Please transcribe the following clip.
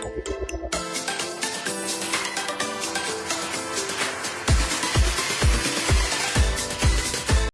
どこ?